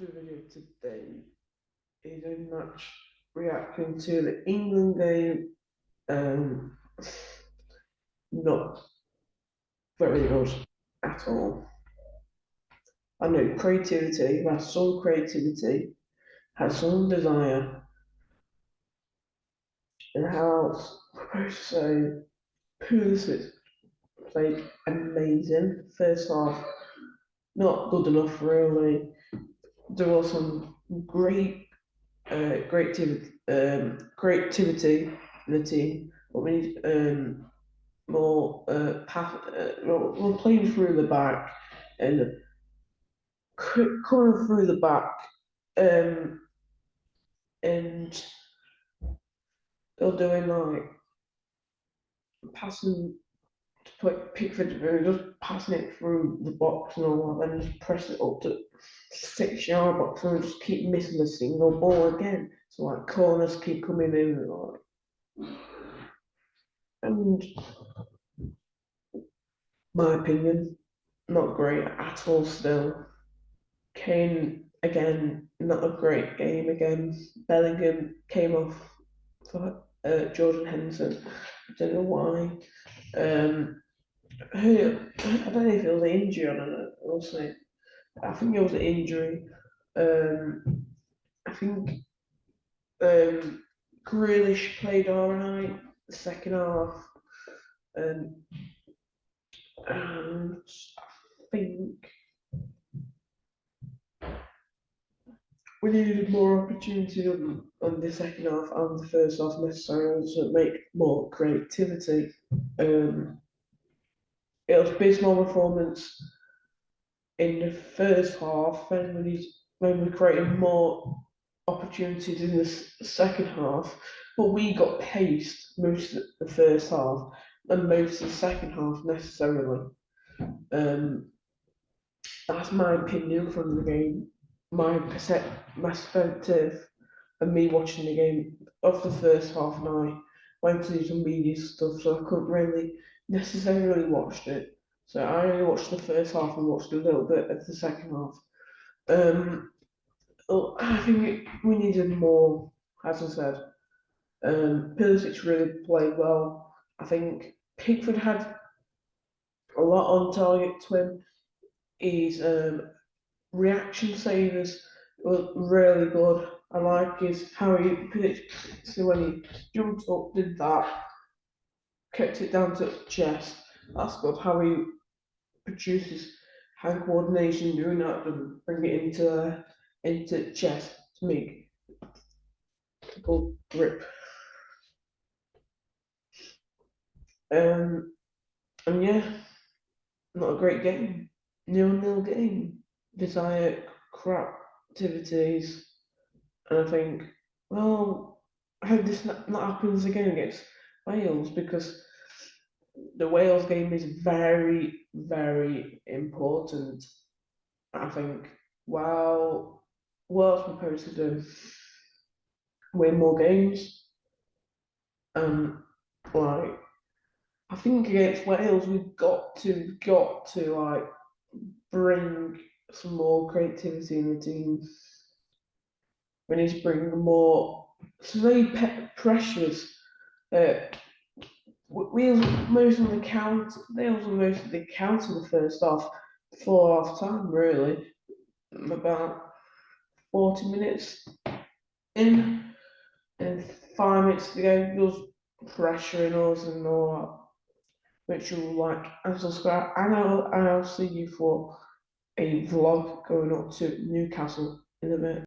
the video today is a match reacting to the England game. Um, not very good at all. I know creativity, has some creativity, has some desire, and how I suppose to say Pulisic played amazing first half. Not good enough really. There was some great uh, creativity, um, creativity in the team, but we need um, more uh, path. Uh, we're we're playing through the back and coming through the back, um, and they're doing like passing to put Pickford and just passing it through the box and all that, and just press it up to six yard box and just keep missing the single ball again. So like corners keep coming in and like and my opinion, not great at all still. Kane again, not a great game again. Bellingham came off for uh, Jordan Henderson. I don't know why. Um, who, I don't know if it was an injury or not. We'll. I think it was an injury. Um, I think um, Grealish played all right the second half. Um, and I think we needed more opportunity on, on the second half and the first half necessarily to make more creativity. Um, it was abysmal performance in the first half when we need, we created more opportunities in the second half, but we got paced most of the first half and most of the second half necessarily. Um, that's my opinion from the game. My perspective and me watching the game of the first half, and went to some media stuff, so I couldn't really necessarily watch it. So I only watched the first half and watched a little bit of the second half. Um, oh, I think we needed more, as I said. Um, Pulisic really played well. I think Pickford had a lot on target to him. His um, reaction savers were really good. I like is how he put it. so when he jumped up, did that, kept it down to chest. That's good. How he produces hand coordination doing that and bring it into into chest to make good grip. Um, and yeah, not a great game. Nil nil game. Desire crap activities. And I think, well, I hope this not, happens again against Wales because the Wales game is very, very important. I think, while Wales supposed to do? Win more games. Um, like, I think against Wales, we've got to, got to, like, bring some more creativity in the team. We need to bring more, they pe- pressures. Uh, W- Wales most of the count. Wales were most of the count in the first half, before half time really. About forty minutes in, and five minutes to go. There pressuring us and all that, which will like and subscribe. And I'll I'll see you for a vlog going up to Newcastle in a bit.